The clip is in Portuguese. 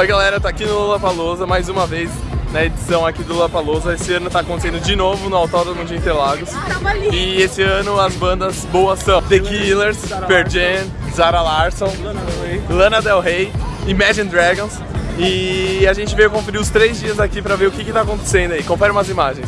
Oi galera, tá aqui no Lollapalooza mais uma vez na edição aqui do Lollapalooza. Esse ano tá acontecendo de novo no Autódromo de Interlagos. E esse ano as bandas boas são The Killers, Pearl Jam, Zara Larson, Lana Del Rey, Imagine Dragons. E a gente veio conferir os três dias aqui pra ver o que que tá acontecendo aí. Confere umas imagens.